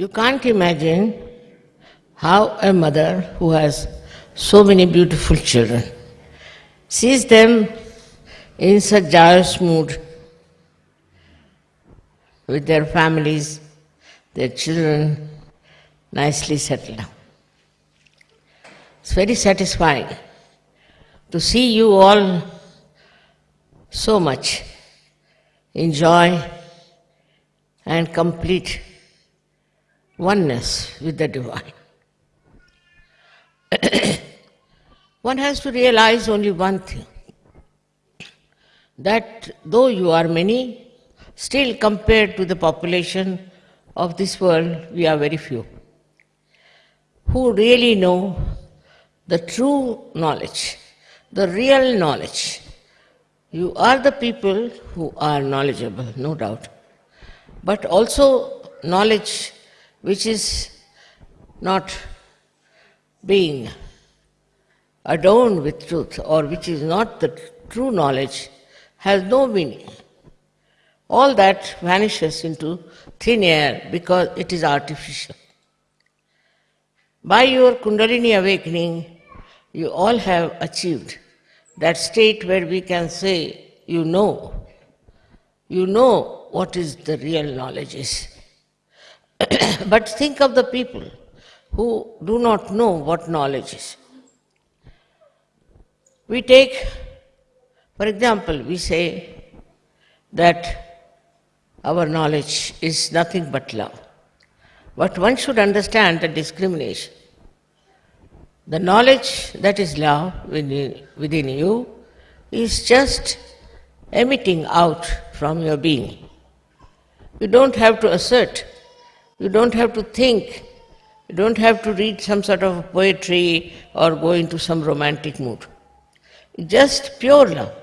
You can't imagine how a mother who has so many beautiful children sees them in such joyous mood with their families, their children nicely settled down. It's very satisfying to see you all so much in joy and complete oneness with the divine. one has to realize only one thing that though you are many, still compared to the population of this world, we are very few who really know the true knowledge, the real knowledge. You are the people who are knowledgeable, no doubt, but also knowledge which is not being adorned with truth or which is not the true knowledge has no meaning. All that vanishes into thin air because it is artificial. By your Kundalini awakening, you all have achieved that state where we can say, you know, you know what is the real knowledge is. but think of the people who do not know what knowledge is. We take, for example, we say that our knowledge is nothing but love. But one should understand the discrimination. The knowledge that is love within, you is just emitting out from your being. You don't have to assert, you don't have to think, you don't have to read some sort of poetry or go into some romantic mood. Just pure love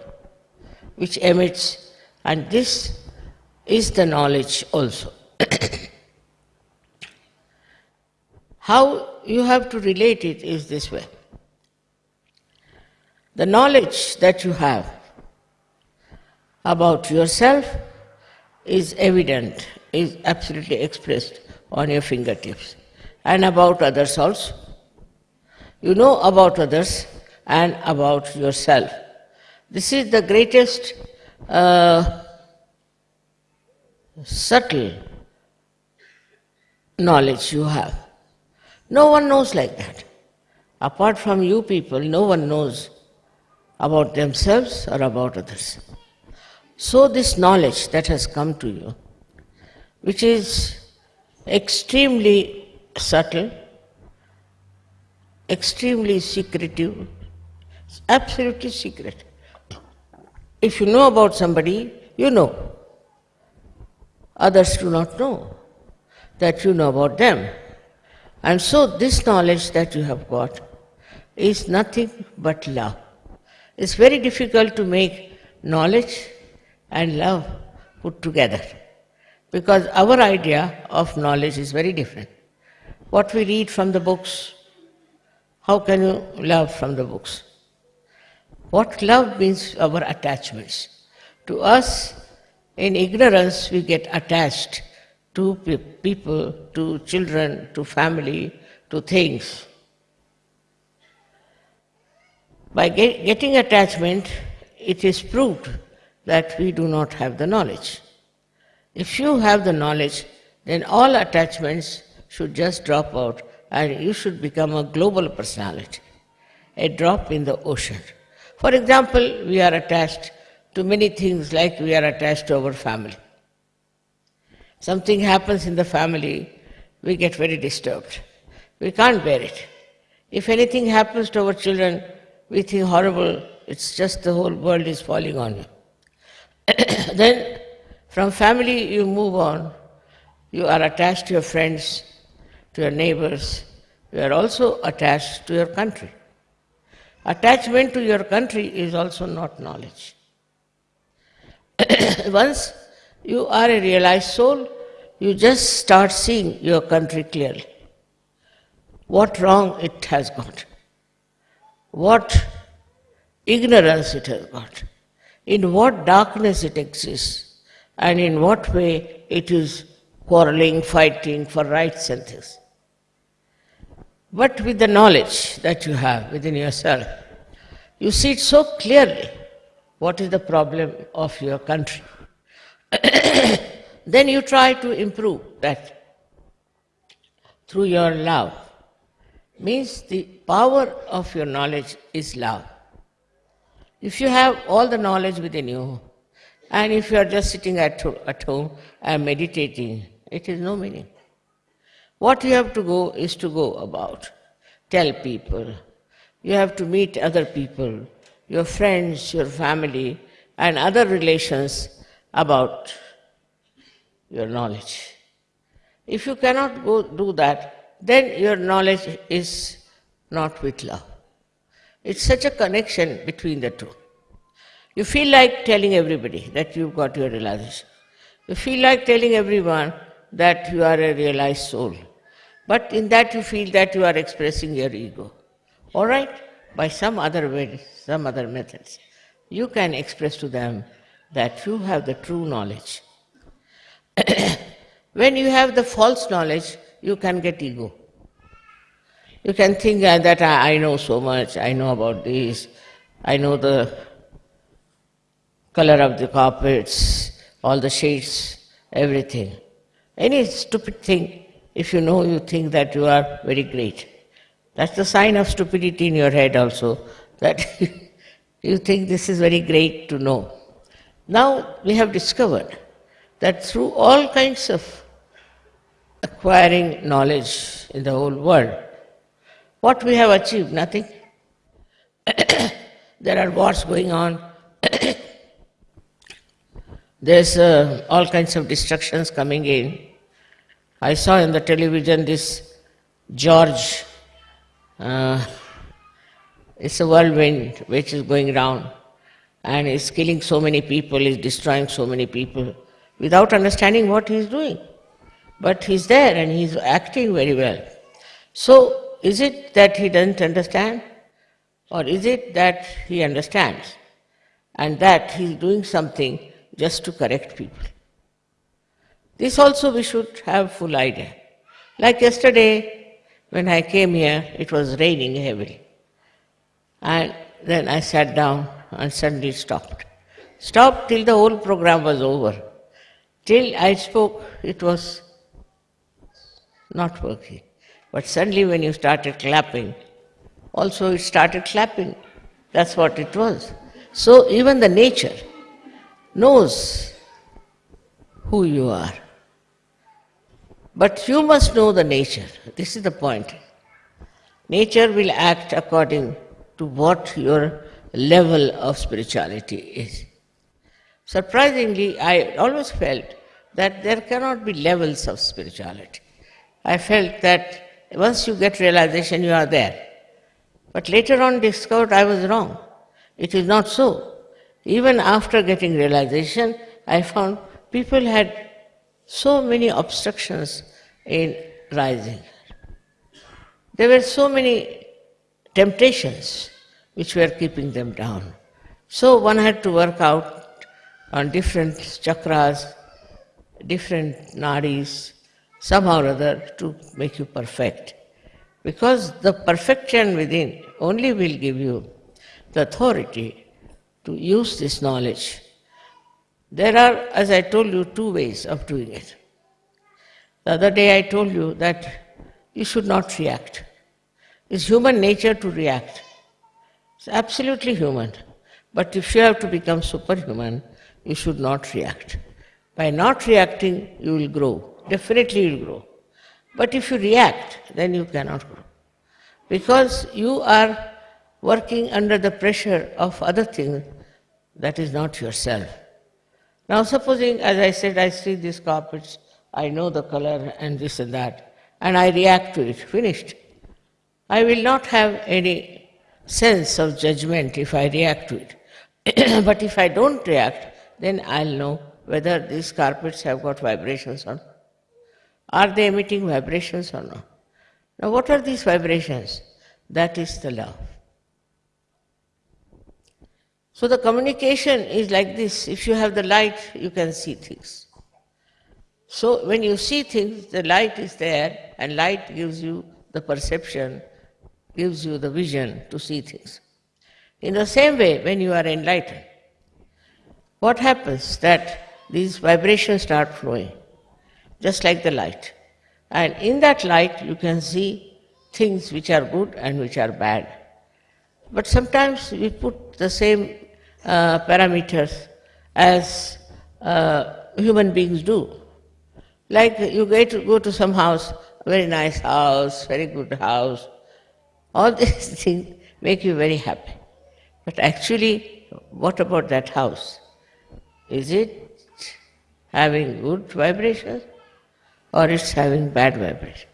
which emits, and this is the knowledge also. How you have to relate it is this way. The knowledge that you have about yourself is evident, is absolutely expressed on your fingertips, and about others also. You know about others and about yourself. This is the greatest uh, subtle knowledge you have. No one knows like that. Apart from you people, no one knows about themselves or about others. So, this knowledge that has come to you, which is extremely subtle, extremely secretive, absolutely secret. If you know about somebody, you know. Others do not know that you know about them. And so, this knowledge that you have got is nothing but love. It's very difficult to make knowledge and love put together because our idea of knowledge is very different. What we read from the books, how can you love from the books? What love means our attachments. To us, in ignorance, we get attached to people, to children, to family, to things. By get, getting attachment, it is proved that we do not have the knowledge. If you have the knowledge, then all attachments should just drop out and you should become a global personality, a drop in the ocean. For example, we are attached to many things like we are attached to our family. Something happens in the family, we get very disturbed. We can't bear it. If anything happens to our children, we think horrible, it's just the whole world is falling on you. then from family you move on. You are attached to your friends, to your neighbors. You are also attached to your country. Attachment to your country is also not knowledge. Once you are a realized soul, you just start seeing your country clearly. What wrong it has got, what ignorance it has got, in what darkness it exists, and in what way it is quarreling, fighting for rights and things. But with the knowledge that you have within yourself, you see it so clearly what is the problem of your country. then you try to improve that through your love. Means the power of your knowledge is love. If you have all the knowledge within you, and if you are just sitting at, at home and meditating, it is no meaning. What you have to go is to go about, tell people. You have to meet other people, your friends, your family, and other relations about your knowledge. If you cannot go do that, then your knowledge is not with love. It's such a connection between the two. You feel like telling everybody that you've got your realization. You feel like telling everyone that you are a realized soul. But in that you feel that you are expressing your ego. All right? By some other way, some other methods, you can express to them that you have the true knowledge. when you have the false knowledge, you can get ego. You can think that I know so much, I know about this, I know the color of the carpets, all the shades, everything. Any stupid thing, if you know, you think that you are very great. That's the sign of stupidity in your head also, that you think this is very great to know. Now we have discovered that through all kinds of acquiring knowledge in the whole world, what we have achieved? Nothing. there are wars going on. There's uh, all kinds of destructions coming in. I saw in the television this George, uh, it's a whirlwind which is going round and is killing so many people, is destroying so many people without understanding what he is doing. But he's there and he's acting very well. So, is it that he doesn't understand? Or is it that he understands and that he's doing something just to correct people. This also we should have full idea. Like yesterday, when I came here, it was raining heavily. And then I sat down and suddenly stopped. Stopped till the whole program was over. Till I spoke, it was not working. But suddenly, when you started clapping, also it started clapping. That's what it was. So, even the nature knows who you are. But you must know the nature. This is the point. Nature will act according to what your level of spirituality is. Surprisingly, I always felt that there cannot be levels of spirituality. I felt that once you get realization, you are there. But later on discovered I was wrong. It is not so. Even after getting realization, I found people had so many obstructions in rising. There were so many temptations which were keeping them down. So one had to work out on different chakras, different nadis, somehow or other to make you perfect. Because the perfection within only will give you the authority to use this knowledge. There are, as I told you, two ways of doing it. The other day I told you that you should not react. It's human nature to react. It's absolutely human. But if you have to become superhuman, you should not react. By not reacting, you will grow. Definitely you will grow. But if you react, then you cannot grow. Because you are working under the pressure of other things that is not yourself. Now, supposing, as I said, I see these carpets, I know the color and this and that, and I react to it, finished. I will not have any sense of judgment if I react to it. but if I don't react, then I'll know whether these carpets have got vibrations or not. Are they emitting vibrations or not? Now, what are these vibrations? That is the love. So the communication is like this. If you have the light, you can see things. So when you see things, the light is there, and light gives you the perception, gives you the vision to see things. In the same way, when you are enlightened, what happens that these vibrations start flowing, just like the light. And in that light, you can see things which are good and which are bad. But sometimes we put the same uh, parameters as uh, human beings do. Like you get to go to some house, very nice house, very good house, all these things make you very happy. But actually, what about that house? Is it having good vibrations or it's having bad vibrations?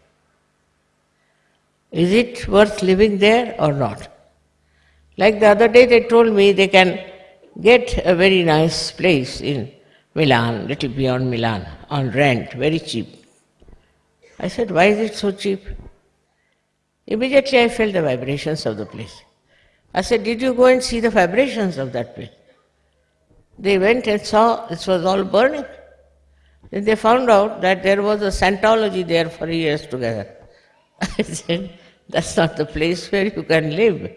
Is it worth living there or not? Like the other day, they told me they can get a very nice place in Milan, little beyond Milan, on rent, very cheap. I said, Why is it so cheap? Immediately I felt the vibrations of the place. I said, Did you go and see the vibrations of that place? They went and saw it was all burning. Then they found out that there was a Scientology there for years together. I said, That's not the place where you can live.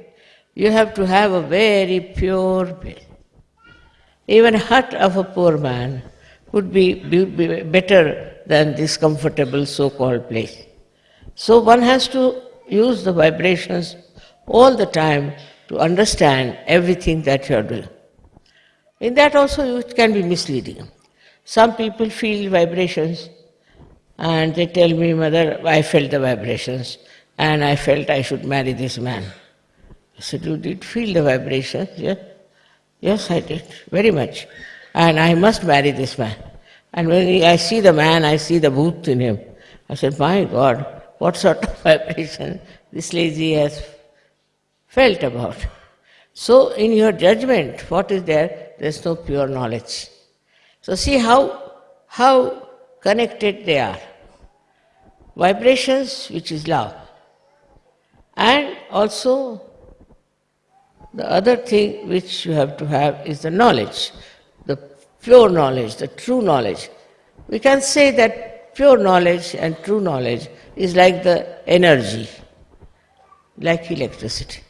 You have to have a very pure place. Even hut of a poor man would be, be, be better than this comfortable so-called place. So one has to use the vibrations all the time to understand everything that you are doing. In that also it can be misleading. Some people feel vibrations and they tell me, Mother, I felt the vibrations and I felt I should marry this man. I said, You did feel the vibrations? Yes. Yes, I did, very much. And I must marry this man. And when I see the man, I see the bhoot in him. I said, My God, what sort of vibration this lady has felt about. So, in your judgment, what is there? There's no pure knowledge. So, see how, how connected they are. Vibrations, which is love, and also the other thing which you have to have is the knowledge, the pure knowledge, the true knowledge. We can say that pure knowledge and true knowledge is like the energy, like electricity.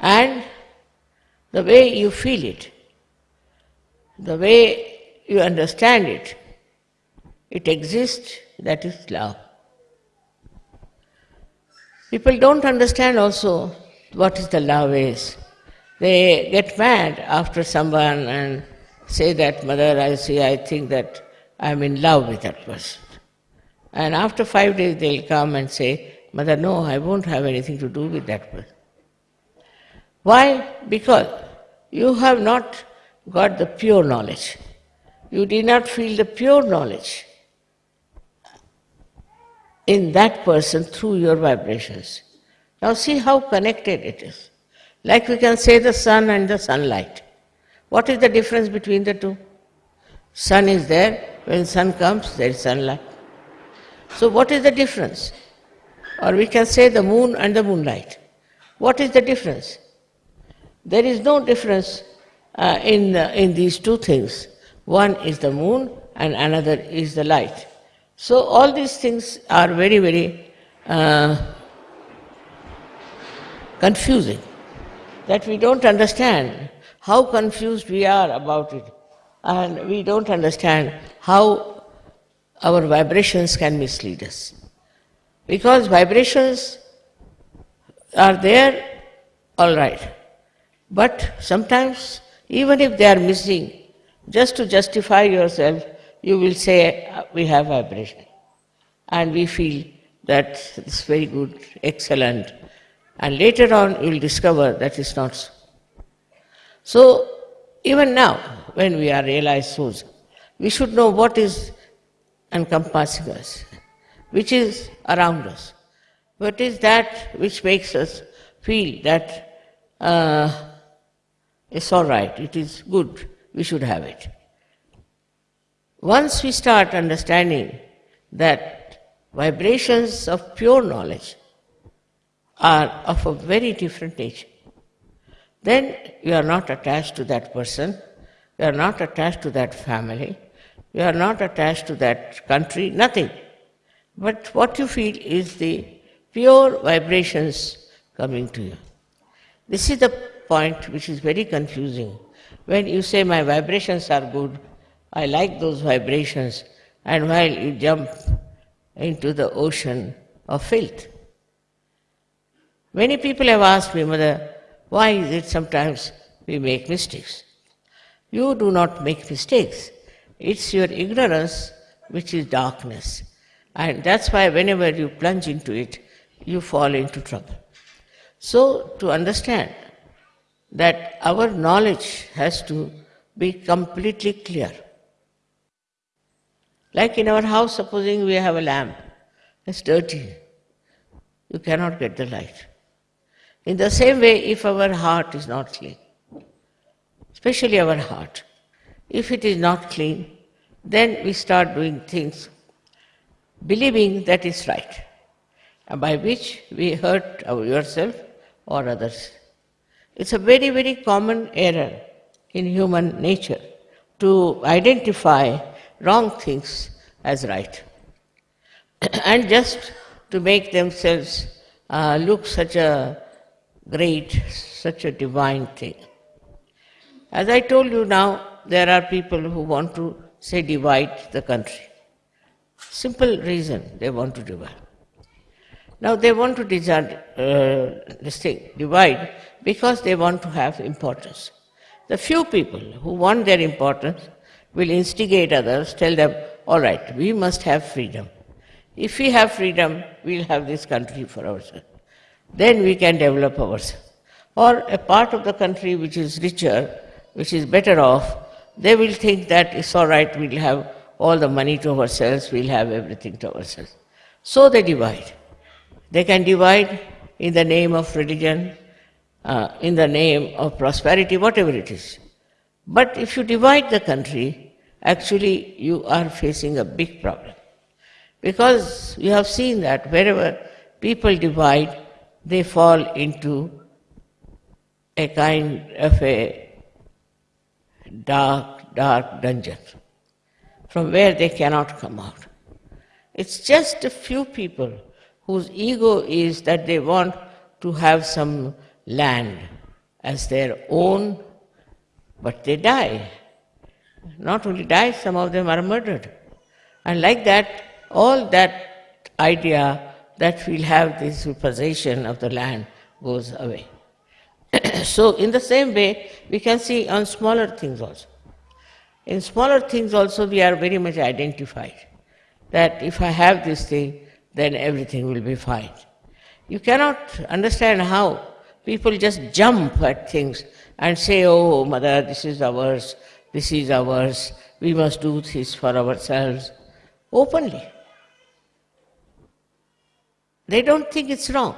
And the way you feel it, the way you understand it, it exists, that is love. People don't understand also what is the love is. They get mad after someone and say that, Mother, I see, I think that I'm in love with that person. And after five days they'll come and say, Mother, no, I won't have anything to do with that person. Why? Because you have not got the pure knowledge. You did not feel the pure knowledge in that person through your vibrations. Now see how connected it is. Like we can say the sun and the sunlight. What is the difference between the two? Sun is there, when sun comes, there is sunlight. So what is the difference? Or we can say the moon and the moonlight. What is the difference? There is no difference uh, in, uh, in these two things. One is the moon and another is the light. So all these things are very, very uh, confusing, that we don't understand how confused we are about it, and we don't understand how our vibrations can mislead us. Because vibrations are there, all right, but sometimes, even if they are missing, just to justify yourself, you will say, uh, We have vibration. And we feel that it's very good, excellent, and later on, you will discover that is not so. So, even now, when we are realized souls, we should know what is encompassing us, which is around us, what is that which makes us feel that uh, it's all right, it is good, we should have it. Once we start understanding that vibrations of pure knowledge are of a very different nature. Then you are not attached to that person, you are not attached to that family, You are not attached to that country, nothing. But what you feel is the pure vibrations coming to you. This is the point which is very confusing. When you say, My vibrations are good, I like those vibrations, and while you jump into the ocean of filth. Many people have asked me, Mother, why is it sometimes we make mistakes? You do not make mistakes. It's your ignorance which is darkness. And that's why whenever you plunge into it, you fall into trouble. So, to understand that our knowledge has to be completely clear. Like in our house, supposing we have a lamp, it's dirty, you cannot get the light. In the same way, if our heart is not clean, especially our heart, if it is not clean, then we start doing things believing that is right, by which we hurt ourselves or others. It's a very, very common error in human nature to identify wrong things as right. and just to make themselves uh, look such a great, such a divine thing. As I told you now, there are people who want to say divide the country. Simple reason they want to divide. Now they want to uh, this thing, divide because they want to have importance. The few people who want their importance will instigate others, tell them, all right, we must have freedom. If we have freedom, we'll have this country for ourselves. Then we can develop ourselves. Or a part of the country which is richer, which is better off, they will think that it's all right, we'll have all the money to ourselves, we'll have everything to ourselves. So they divide. They can divide in the name of religion, uh, in the name of prosperity, whatever it is. But if you divide the country, actually you are facing a big problem. Because you have seen that wherever people divide, they fall into a kind of a dark, dark dungeon from where they cannot come out. It's just a few people whose ego is that they want to have some land as their own, but they die. Not only die, some of them are murdered. And like that, all that idea that we'll have this possession of the land goes away. so, in the same way, we can see on smaller things also. In smaller things also, we are very much identified that if I have this thing, then everything will be fine. You cannot understand how people just jump at things and say, Oh, mother, this is ours, this is ours, we must do this for ourselves openly. They don't think it's wrong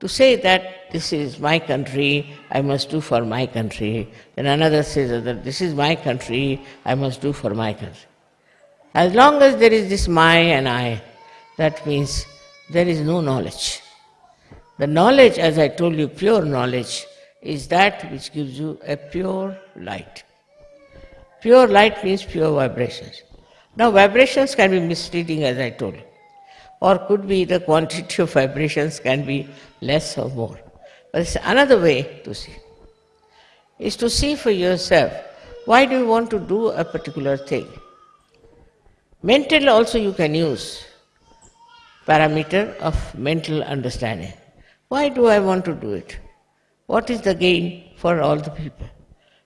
to say that this is my country, I must do for my country. Then another says that this is my country, I must do for my country. As long as there is this my and I, that means there is no knowledge. The knowledge, as I told you, pure knowledge, is that which gives you a pure light. Pure light means pure vibrations. Now, vibrations can be misleading, as I told you or could be the quantity of vibrations can be less or more. But it's another way to see. Is to see for yourself why do you want to do a particular thing. Mental also you can use parameter of mental understanding. Why do I want to do it? What is the gain for all the people?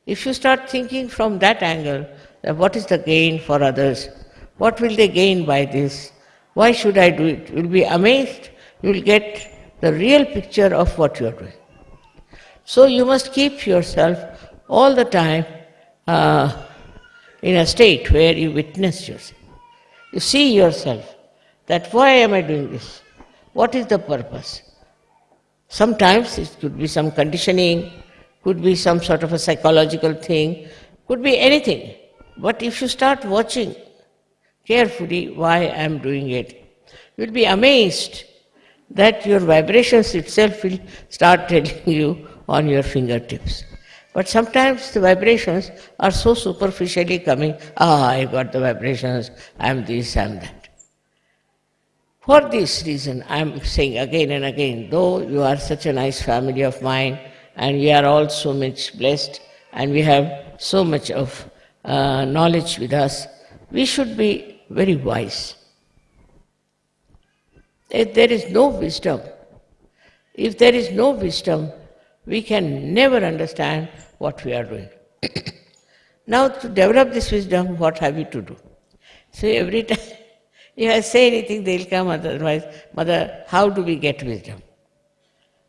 If you start thinking from that angle, that what is the gain for others? What will they gain by this? Why should I do it? You'll be amazed. You'll get the real picture of what you are doing. So you must keep yourself all the time uh, in a state where you witness yourself. You see yourself that why am I doing this? What is the purpose? Sometimes it could be some conditioning, could be some sort of a psychological thing, could be anything. But if you start watching carefully why I am doing it. You'll be amazed that your vibrations itself will start telling you on your fingertips. But sometimes the vibrations are so superficially coming, ah, I got the vibrations, I'm this, I'm that. For this reason, I'm saying again and again, though you are such a nice family of mine, and we are all so much blessed, and we have so much of uh, knowledge with us, we should be very wise. If there is no wisdom, if there is no wisdom, we can never understand what we are doing. now, to develop this wisdom, what have we to do? So, every time if I say anything, they'll come otherwise. Mother, how do we get wisdom?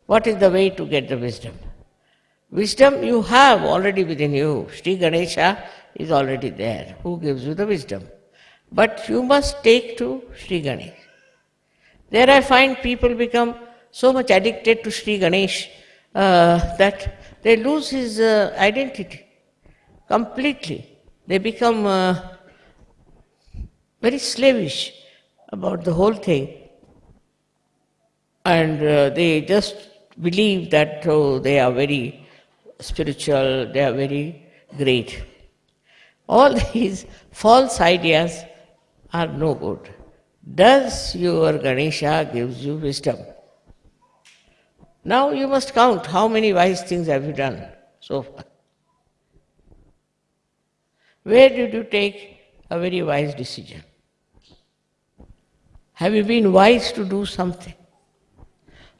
What is the way to get the wisdom? Wisdom you have already within you. Sri Ganesha is already there, who gives you the wisdom. But you must take to Sri Ganesh. There I find people become so much addicted to Sri Ganesh uh, that they lose his uh, identity completely. They become uh, very slavish about the whole thing. And uh, they just believe that oh, they are very spiritual, they are very great. All these false ideas are no good. Does your Ganesha gives you wisdom? Now you must count how many wise things have you done so far. Where did you take a very wise decision? Have you been wise to do something?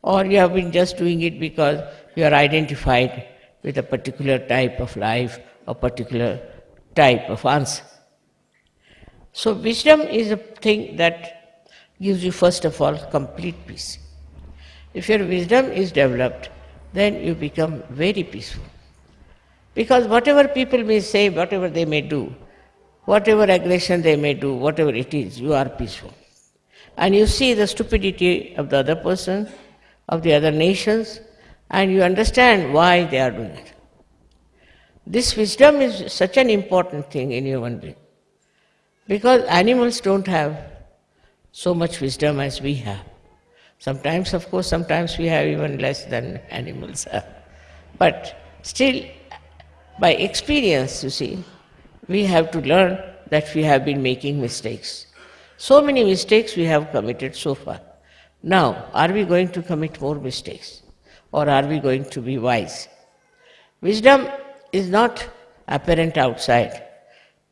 Or you have been just doing it because you are identified with a particular type of life, a particular type of answer. So, wisdom is a thing that gives you, first of all, complete peace. If your wisdom is developed, then you become very peaceful. Because whatever people may say, whatever they may do, whatever aggression they may do, whatever it is, you are peaceful. And you see the stupidity of the other person, of the other nations, and you understand why they are doing it. This wisdom is such an important thing in human being. Because animals don't have so much wisdom as we have. Sometimes, of course, sometimes we have even less than animals have. But still, by experience, you see, we have to learn that we have been making mistakes. So many mistakes we have committed so far. Now, are we going to commit more mistakes? Or are we going to be wise? Wisdom is not apparent outside.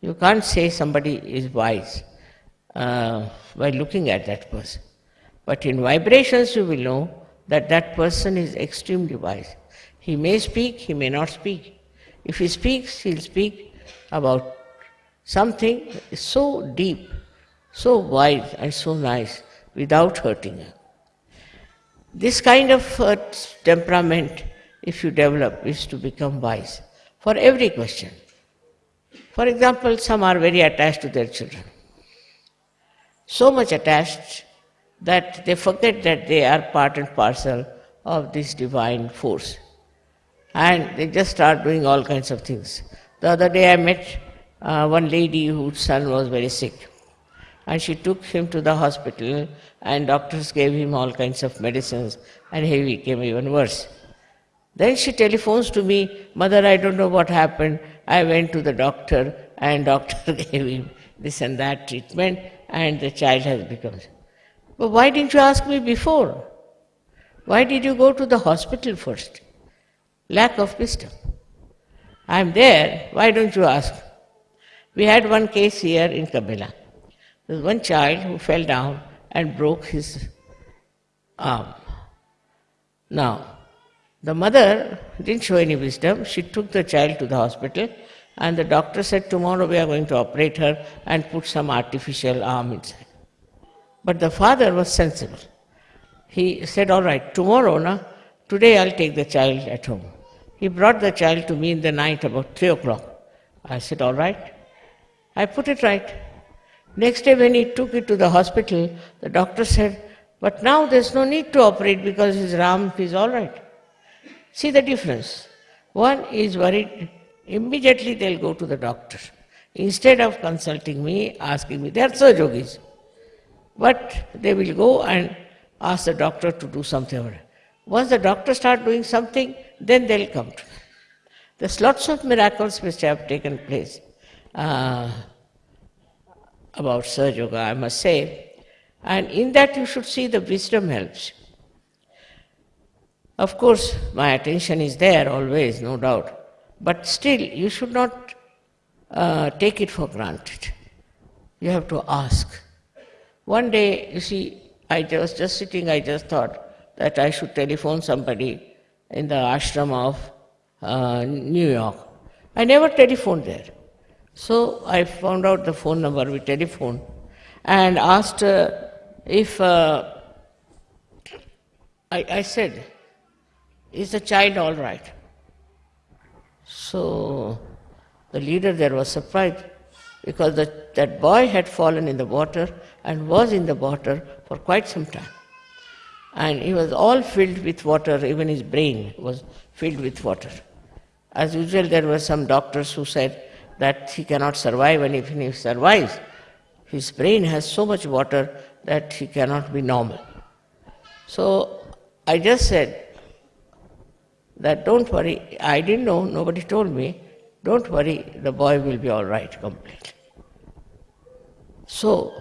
You can't say somebody is wise uh, by looking at that person. But in vibrations, you will know that that person is extremely wise. He may speak, he may not speak. If he speaks, he'll speak about something so deep so wise and so nice without hurting her. This kind of temperament, if you develop, is to become wise for every question. For example, some are very attached to their children. So much attached that they forget that they are part and parcel of this divine force. And they just start doing all kinds of things. The other day I met uh, one lady whose son was very sick and she took him to the hospital and doctors gave him all kinds of medicines and he became even worse. Then she telephones to me, Mother, I don't know what happened. I went to the doctor and doctor gave him this and that treatment and the child has become. But why didn't you ask me before? Why did you go to the hospital first? Lack of wisdom. I'm there, why don't you ask? We had one case here in Cabella. There was one child who fell down and broke his arm. Now, the mother didn't show any wisdom. She took the child to the hospital, and the doctor said, Tomorrow we are going to operate her and put some artificial arm inside. But the father was sensible. He said, All right, tomorrow, na, today I'll take the child at home. He brought the child to me in the night about 3 o'clock. I said, All right. I put it right. Next day, when he took it to the hospital, the doctor said, But now there's no need to operate because his arm is all right. See the difference. One is worried, immediately they'll go to the doctor. Instead of consulting me, asking me, they are so yogis. But they will go and ask the doctor to do something. Once the doctor start doing something, then they'll come to me. There's lots of miracles which have taken place uh, about Sahaja Yoga, I must say. And in that you should see the wisdom helps. Of course, my attention is there always, no doubt. But still, you should not uh, take it for granted. You have to ask. One day, you see, I was just sitting, I just thought that I should telephone somebody in the ashram of uh, New York. I never telephoned there. So I found out the phone number, we telephoned and asked uh, if, uh, I, I said, is the child all right? So the leader there was surprised because the, that boy had fallen in the water and was in the water for quite some time. And he was all filled with water, even his brain was filled with water. As usual, there were some doctors who said that he cannot survive, and if he survives, his brain has so much water that he cannot be normal. So I just said that don't worry, I didn't know, nobody told me, don't worry, the boy will be all right completely. So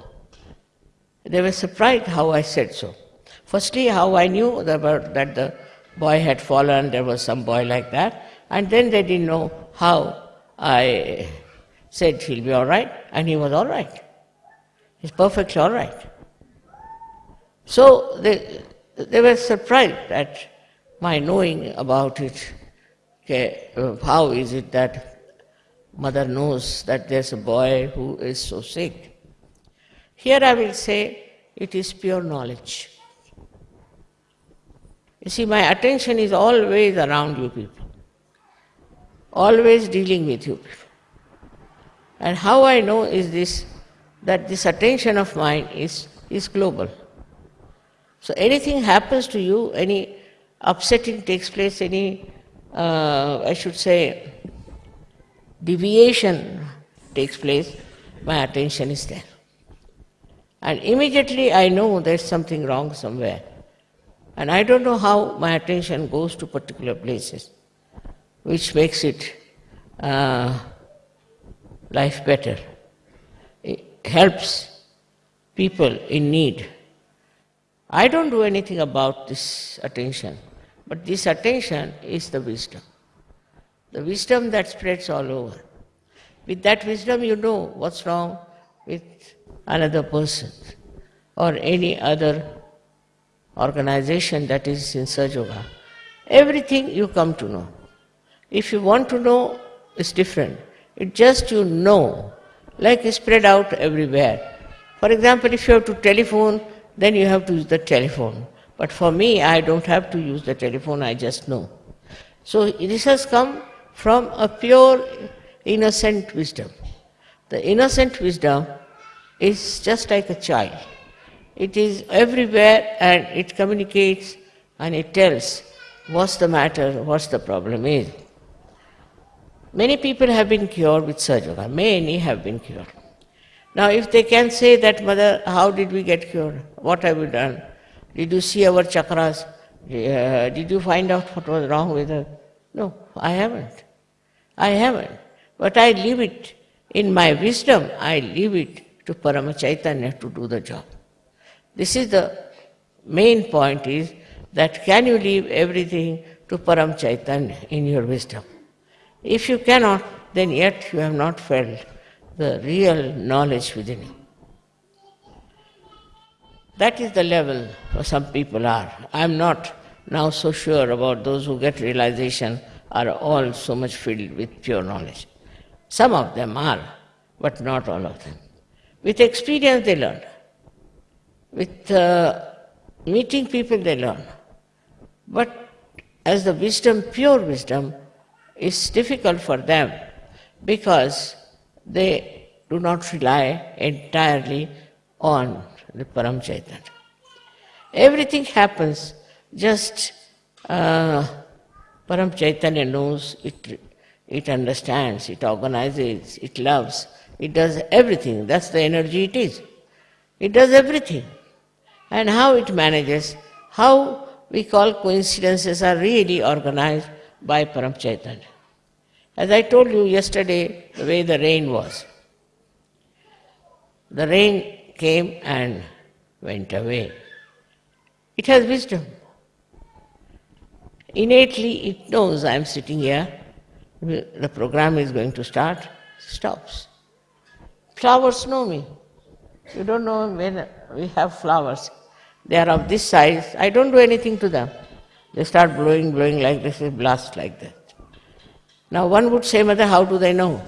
they were surprised how I said so. Firstly, how I knew that the boy had fallen, there was some boy like that, and then they didn't know how I said he'll be all right, and he was all right. He's perfectly all right. So they, they were surprised at my knowing about it. Okay, how is it that mother knows that there's a boy who is so sick? Here I will say it is pure knowledge. You see, my attention is always around you people, always dealing with you people. And how I know is this that this attention of mine is, is global. So anything happens to you, any upsetting takes place, any, uh, I should say, deviation takes place, my attention is there. And immediately I know there's something wrong somewhere. And I don't know how my attention goes to particular places, which makes it uh, life better. It helps people in need. I don't do anything about this attention, but this attention is the wisdom. The wisdom that spreads all over. With that wisdom, you know what's wrong with another person or any other organization that is in Sahaja Yoga. Everything you come to know. If you want to know, it's different. It just you know, like spread out everywhere. For example, if you have to telephone, then you have to use the telephone. But for me, I don't have to use the telephone, I just know. So this has come from a pure, innocent wisdom. The innocent wisdom is just like a child. It is everywhere and it communicates and it tells what's the matter, what's the problem is. Many people have been cured with Sahaja Yoga. Many have been cured. Now, if they can say that, Mother, how did we get cured? What have we done? Did you see our chakras? Uh, did you find out what was wrong with us? No, I haven't. I haven't. But I leave it in my wisdom, I leave it to Parama Chaitanya to do the job. This is the main point is that can you leave everything to Param Chaitanya in your wisdom? If you cannot, then yet you have not felt the real knowledge within you. That is the level some people are. I am not now so sure about those who get realization are all so much filled with pure knowledge. Some of them are, but not all of them. With experience they learn. With uh, meeting people they learn. But as the wisdom, pure wisdom, is difficult for them because they do not rely entirely on the Param Chaitanya. Everything happens just uh, Param Chaitanya knows, it, it understands, it organizes, it loves, it does everything. That's the energy it is. It does everything. And how it manages, how we call coincidences are really organized by Param Chaitanya. As I told you yesterday, the way the rain was. The rain came and went away. It has wisdom. Innately, it knows I am sitting here, the program is going to start, stops. Flowers know me. You don't know when we have flowers. They are of this size. I don't do anything to them. They start blowing, blowing like this, they blast like that. Now one would say, Mother, how do they know?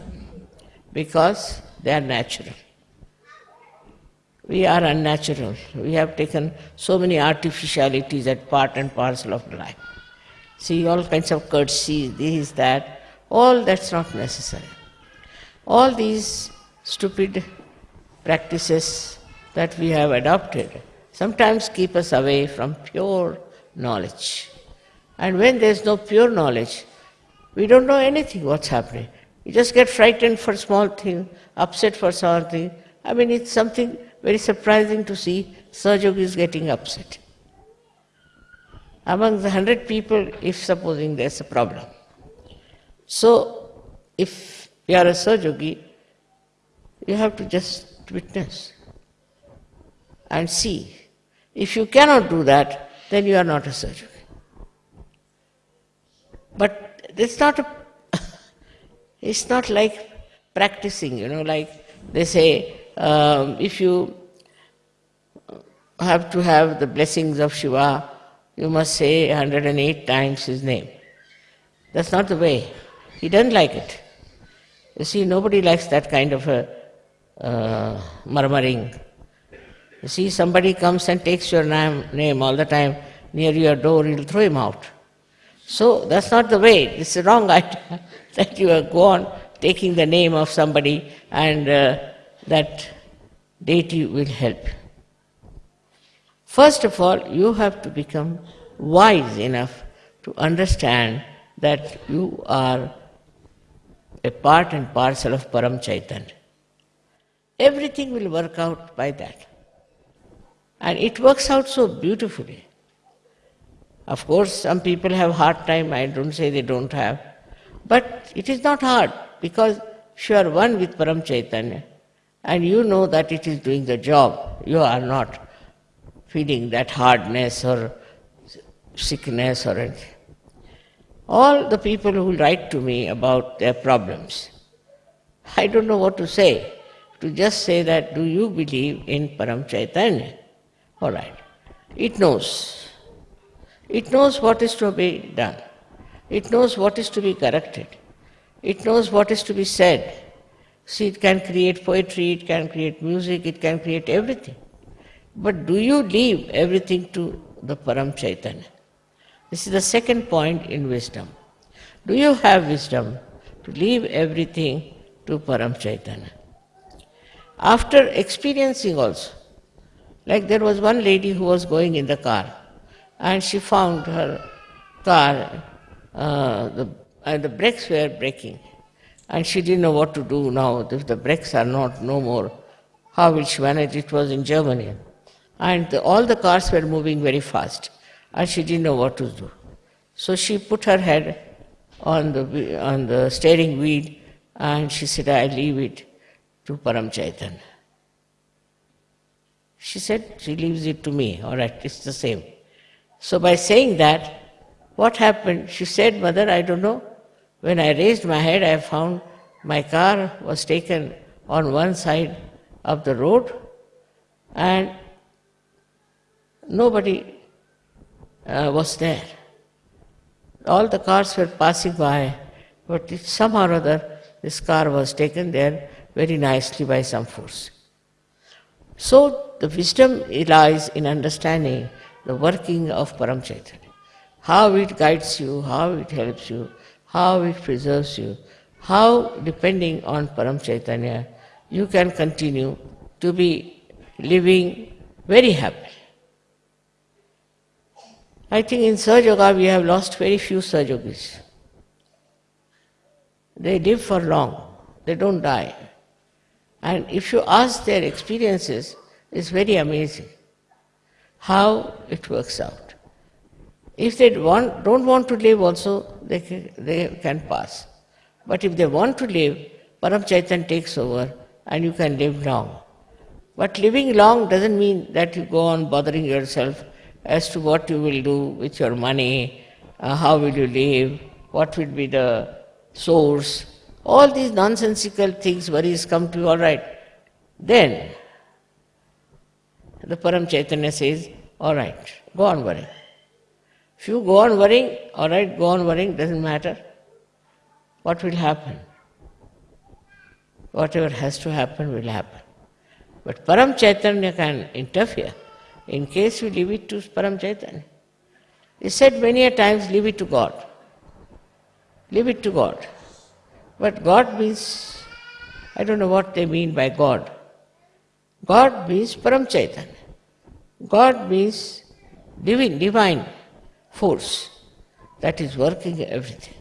Because they are natural. We are unnatural. We have taken so many artificialities as part and parcel of life. See, all kinds of courtesy, this, that, all that's not necessary. All these stupid practices that we have adopted sometimes keep us away from pure knowledge. And when there's no pure knowledge, we don't know anything what's happening. You just get frightened for small thing, upset for something. I mean, it's something very surprising to see is getting upset. Among the hundred people, if supposing there's a problem. So, if you are a Sahajogi, you have to just witness and see. If you cannot do that, then you are not a Sahajogi. But it's not a it's not like practicing, you know, like they say, um, if you have to have the blessings of Shiva, you must say 108 times his name. That's not the way. He doesn't like it. You see, nobody likes that kind of a uh, murmuring. You see, somebody comes and takes your name, name all the time near your door, you'll throw him out. So that's not the way. It's a wrong idea that you go on taking the name of somebody and uh, that deity will help. First of all, you have to become wise enough to understand that you are a part and parcel of Param Chaitanya. Everything will work out by that. And it works out so beautifully. Of course, some people have hard time, I don't say they don't have. But it is not hard because you are one with Param Chaitanya and you know that it is doing the job, you are not feeling that hardness or sickness or anything. All the people who write to me about their problems, I don't know what to say. To just say that, do you believe in Param Chaitanya? All right. It knows. It knows what is to be done. It knows what is to be corrected. It knows what is to be said. See, it can create poetry, it can create music, it can create everything. But do you leave everything to the Param Chaitanya? This is the second point in wisdom. Do you have wisdom to leave everything to Param Chaitanya? After experiencing also, like there was one lady who was going in the car and she found her car, uh, the, uh, the brakes were breaking and she didn't know what to do now. If the brakes are not no more, how will she manage? It was in Germany. And the, all the cars were moving very fast and she didn't know what to do. So she put her head on the, on the steering wheel and she said, I leave it to Param Chaitanya. She said, she leaves it to me. All right, it's the same. So by saying that, what happened? She said, Mother, I don't know. When I raised my head, I found my car was taken on one side of the road and nobody uh, was there. All the cars were passing by, but somehow or other this car was taken there very nicely by some force. So the wisdom lies in understanding the working of Param Chaitanya. How it guides you, how it helps you, how it preserves you, how depending on Param Chaitanya you can continue to be living very happy. I think in Sahaja we have lost very few Sahajogis. They live for long, they don't die. And if you ask their experiences, it's very amazing how it works out. If they want, don't want to live also, they can, they can pass. But if they want to live, Param Chaitanya takes over and you can live long. But living long doesn't mean that you go on bothering yourself as to what you will do with your money, uh, how will you live, what will be the source. All these nonsensical things, worries come to you, all right. Then the Param Chaitanya says, all right, go on worrying. If you go on worrying, all right, go on worrying, doesn't matter. What will happen? Whatever has to happen will happen. But Param Chaitanya can interfere in case you leave it to Param Chaitanya. He said many a times, leave it to God. Leave it to God. But God means, I don't know what they mean by God. God means Param Chaitanya. God means divine, divine force that is working everything.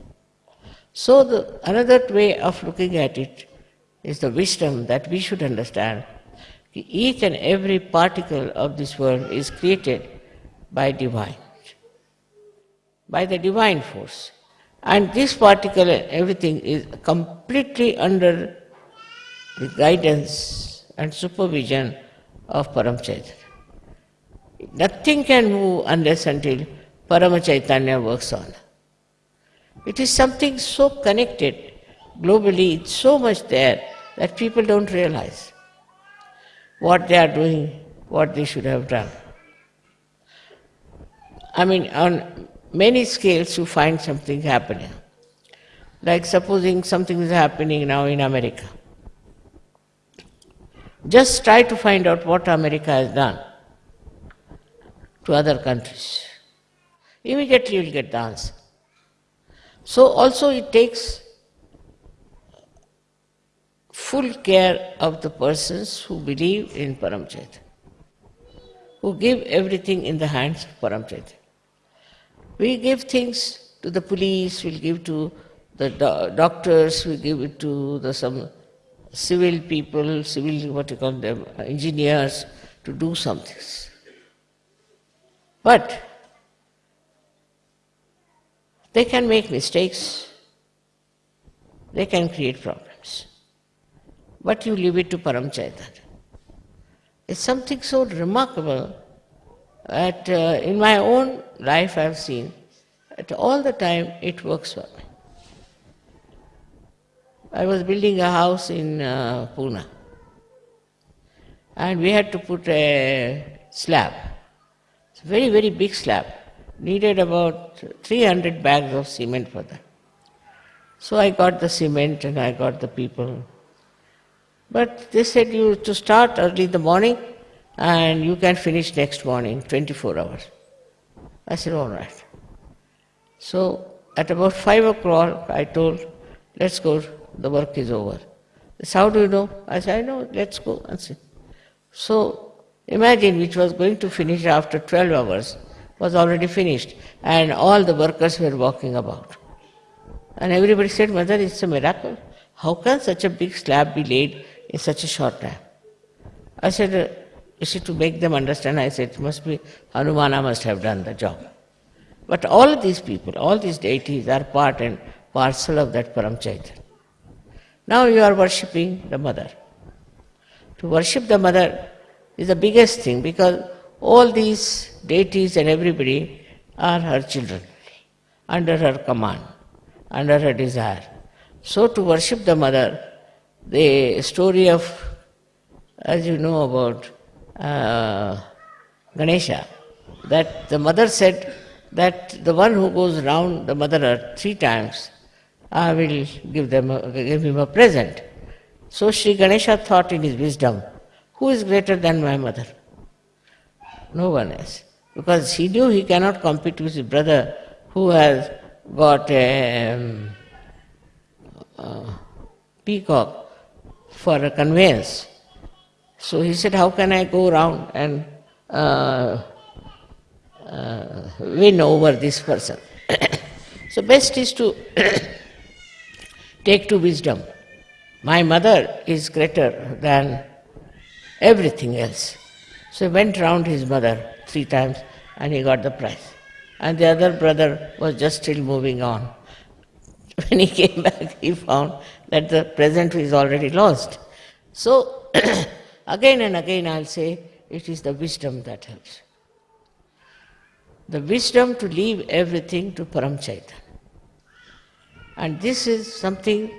So the another way of looking at it is the wisdom that we should understand. Each and every particle of this world is created by divine, by the divine force. And this particle, everything is completely under the guidance and supervision of Param Chaitanya. Nothing can move unless until Parama Chaitanya works on. It is something so connected globally, it's so much there that people don't realize what they are doing, what they should have done. I mean, on many scales you find something happening. Like supposing something is happening now in America. Just try to find out what America has done to other countries. Immediately you will get the answer. So also it takes full care of the persons who believe in Param who give everything in the hands of Param We give things to the police, we'll give to the do- doctors, we give it to the some civil people, civil what you call them, engineers, to do something. But they can make mistakes, they can create problems. But you leave it to Param Chaitanya. It's something so remarkable that uh, in my own life I've seen that all the time it works for me. I was building a house in uh, Pune and we had to put a slab it's a very, very big slab. Needed about 300 bags of cement for that. So I got the cement and I got the people. But they said you to start early in the morning and you can finish next morning, 24 hours. I said, all right. So at about 5 o'clock, I told, let's go, the work is over. They said, how do you know? I said, I know, let's go and see. So Imagine which was going to finish after 12 hours was already finished and all the workers were walking about. And everybody said, Mother, it's a miracle. How can such a big slab be laid in such a short time? I said, you see, to make them understand, I said, it must be Hanumana must have done the job. But all of these people, all these deities are part and parcel of that Param Chaitanya. Now you are worshipping the mother. To worship the mother, is the biggest thing because all these deities and everybody are her children, under her command, under her desire. So to worship the mother, the story of, as you know about uh, Ganesha, that the mother said that the one who goes round the mother earth three times, I will give them a, give him a present. So Sri Ganesha thought in his wisdom who is greater than my mother? No one is. Because he knew he cannot compete with his brother who has got a um, uh, peacock for a conveyance. So he said, How can I go around and uh, uh, win over this person? so, best is to take to wisdom. My mother is greater than everything else. So he went round his mother three times and he got the prize. And the other brother was just still moving on. When he came back, he found that the present is already lost. So, again and again, I'll say it is the wisdom that helps. The wisdom to leave everything to Param Chaitanya. And this is something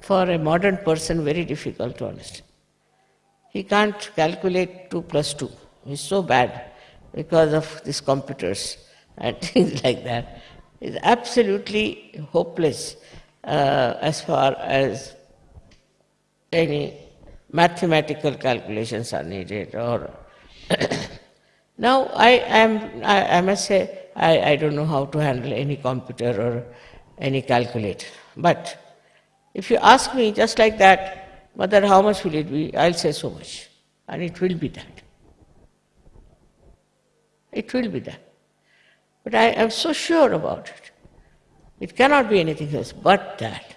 for a modern person very difficult to understand. He can't calculate 2 plus 2. He's so bad because of these computers and things like that. Absolutely hopeless uh, as far as any mathematical calculations are needed or now I am I, I, must say I, I don't know how to handle any computer or any calculator. But if you ask me just like that, mother, how much will it be? I'll say so much. And it will be that. It will be that. But I am so sure about it. It cannot be anything else but that.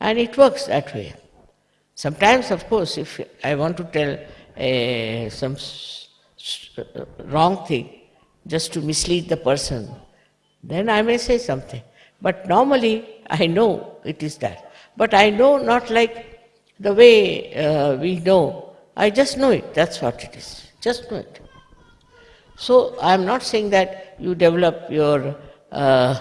And it works that way. Sometimes, of course, if I want to tell uh, some wrong thing just to mislead the person, then I may say something. But normally, I know it is that. But I know not like the way uh, we know. I just know it. That's what it is. Just know it. So I am not saying that you develop your uh,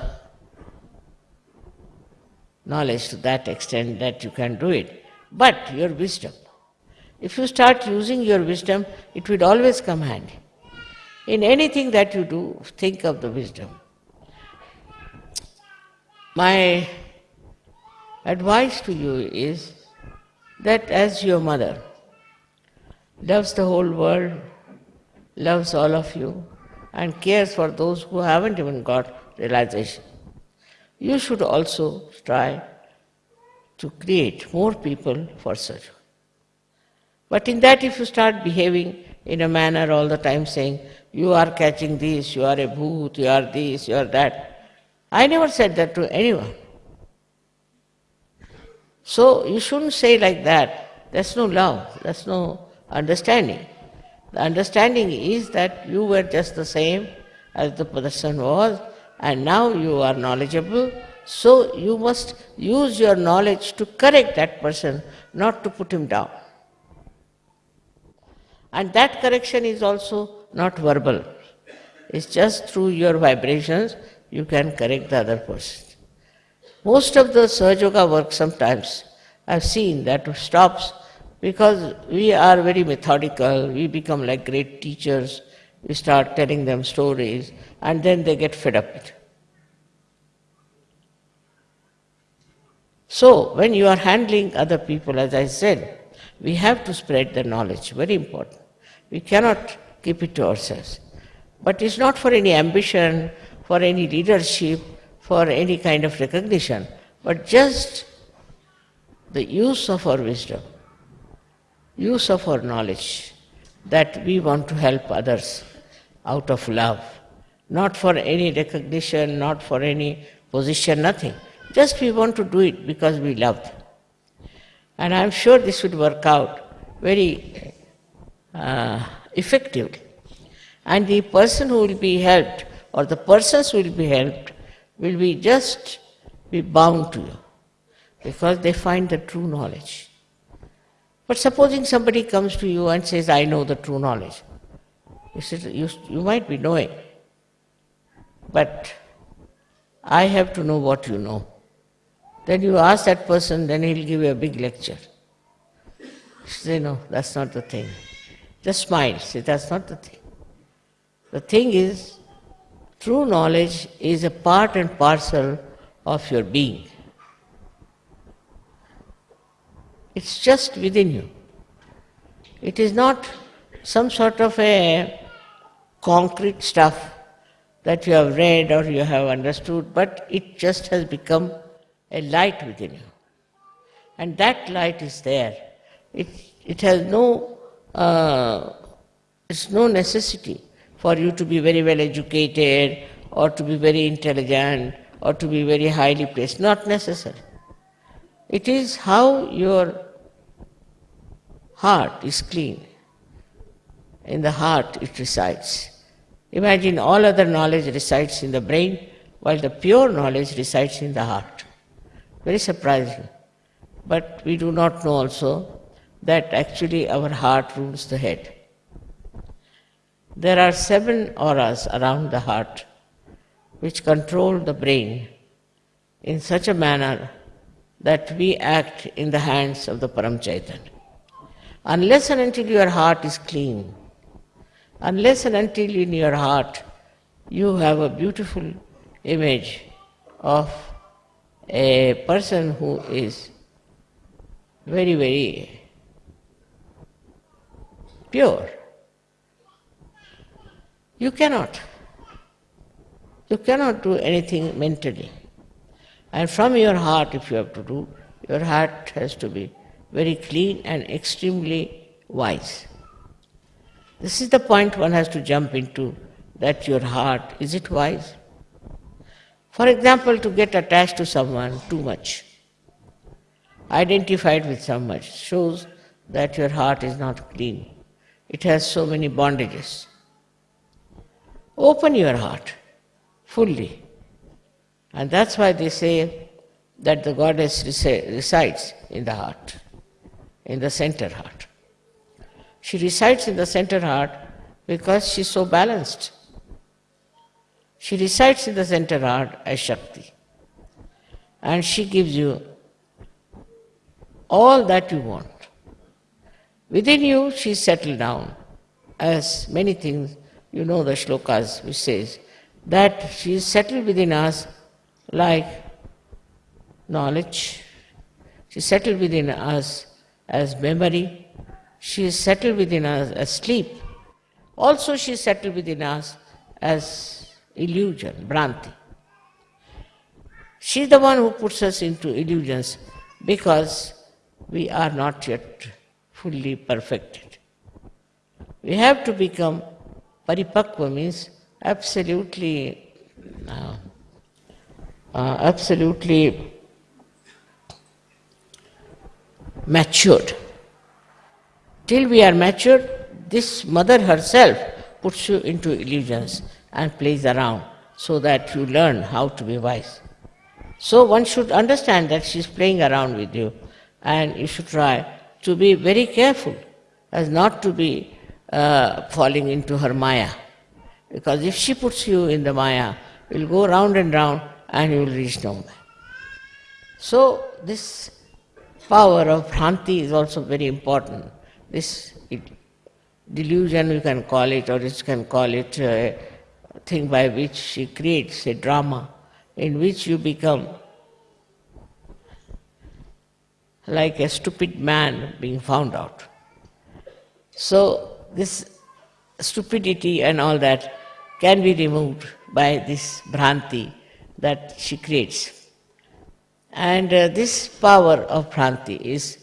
knowledge to that extent that you can do it, but your wisdom. If you start using your wisdom, it will always come handy. In anything that you do, think of the wisdom. My advice to you is that as your mother loves the whole world, loves all of you, and cares for those who haven't even got realization, you should also try to create more people for such. But in that, if you start behaving in a manner all the time saying, you are catching this, you are a bhoot, you are this, you are that, I never said that to anyone. So you shouldn't say like that. That's no love, that's no understanding. The understanding is that you were just the same as the person was, and now you are knowledgeable, so you must use your knowledge to correct that person, not to put him down. And that correction is also not verbal. It's just through your vibrations you can correct the other person. Most of the Sahaja work sometimes I've seen that stops because we are very methodical, we become like great teachers, we start telling them stories, and then they get fed up with it. So, when you are handling other people, as I said, we have to spread the knowledge, very important. We cannot keep it to ourselves. But it's not for any ambition, for any leadership, for any kind of recognition, but just the use of our wisdom, use of our knowledge, that we want to help others out of love, not for any recognition, not for any position, nothing. Just we want to do it because we love them. And I'm sure this would work out very uh, effectively. And the person who will be helped, or the persons who will be helped, will be just be bound to you because they find the true knowledge. But supposing somebody comes to you and says, I know the true knowledge, you, said, you, you might be knowing, but I have to know what you know. Then you ask that person, then he'll give you a big lecture. Say, no, that's not the thing. Just smile, say, that's not the thing. The thing is, true knowledge is a part and parcel of your being. It's just within you. It is not some sort of a concrete stuff that you have read or you have understood, but it just has become a light within you. And that light is there. It, it has no, uh, it's no necessity for you to be very well educated or to be very intelligent or to be very highly placed. Not necessary. It is how your heart is clean. In the heart it resides. Imagine all other knowledge resides in the brain while the pure knowledge resides in the heart. Very surprising. But we do not know also that actually our heart rules the head. There are seven auras around the heart which control the brain in such a manner that we act in the hands of the Param Chaitanya. Unless and until your heart is clean, unless and until in your heart you have a beautiful image of a person who is very, very pure, you cannot. You cannot do anything mentally. And from your heart, if you have to do, your heart has to be very clean and extremely wise. This is the point one has to jump into that your heart, is it wise? For example, to get attached to someone too much, identified with someone, shows that your heart is not clean. It has so many bondages. Open your heart fully. And that's why they say that the goddess resides in the heart, in the center heart. She resides in the center heart because she's so balanced. She resides in the center heart as Shakti. And she gives you all that you want. Within you, she's settled down, as many things, you know the shlokas which says, that she is settled within us like knowledge. She settled within us as memory. She is settled within us as sleep. Also she is settled within us as illusion, Bhranti. She is the one who puts us into illusions because we are not yet fully perfected. We have to become paripakva means absolutely, uh, uh, absolutely matured. Till we are matured, this mother herself puts you into illusions and plays around so that you learn how to be wise. So one should understand that she is playing around with you and you should try to be very careful as not to be uh, falling into her maya. Because if she puts you in the Maya, you'll go round and round and you will reach nowhere. So this power of Bhranti is also very important. This delusion you can call it or you can call it uh, a thing by which she creates a drama in which you become like a stupid man being found out. So this stupidity and all that can be removed by this Bhranti that she creates. And uh, this power of Bhranti is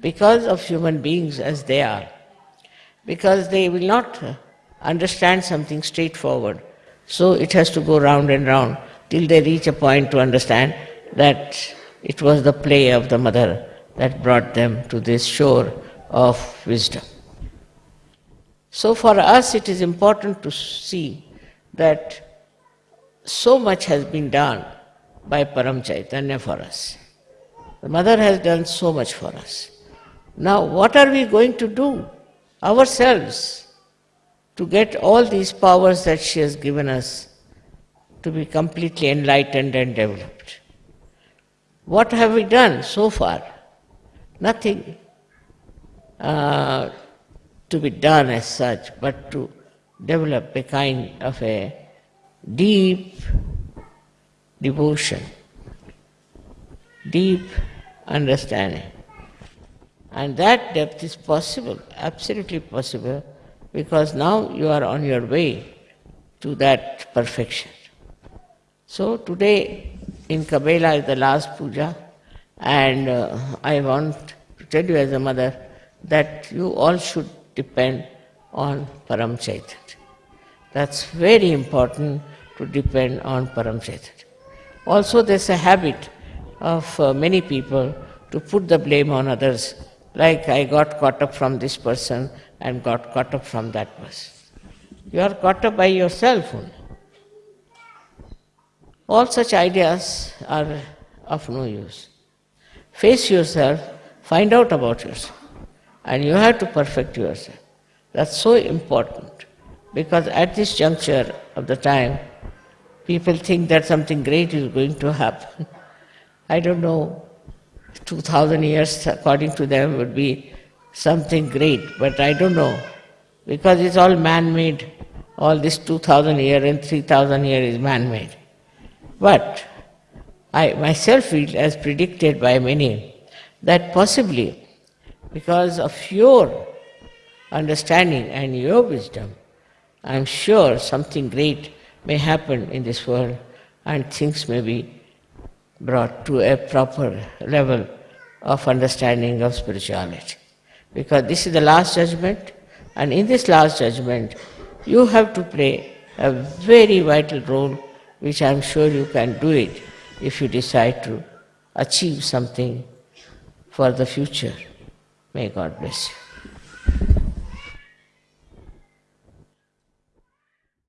because of human beings as they are, because they will not understand something straightforward. So it has to go round and round till they reach a point to understand that it was the play of the mother that brought them to this shore of wisdom. So for us it is important to see that so much has been done by Param Chaitanya for us. The mother has done so much for us. Now what are we going to do ourselves to get all these powers that she has given us to be completely enlightened and developed? What have we done so far? Nothing. Uh, to be done as such, but to develop a kind of a deep devotion, deep understanding. And that depth is possible, absolutely possible, because now you are on your way to that perfection. So today in Cabella is the last puja, and uh, I want to tell you as a mother that you all should depend on Param. That's very important to depend on Param. Also, there's a habit of uh, many people to put the blame on others, like I got caught up from this person and got caught up from that person. You are caught up by yourself only. All such ideas are of no use. Face yourself, find out about yourself, and you have to perfect yourself. That's so important because at this juncture of the time, people think that something great is going to happen. I don't know, 2000 years according to them would be something great, but I don't know because it's all man made. All this 2000 year and 3000 year is man made. But I myself feel, as predicted by many, that possibly because of your understanding and your wisdom, I'm sure something great may happen in this world and things may be brought to a proper level of understanding of spirituality. Because this is the last judgment, and in this last judgment, you have to play a very vital role, which I'm sure you can do it if you decide to achieve something for the future. May God bless you.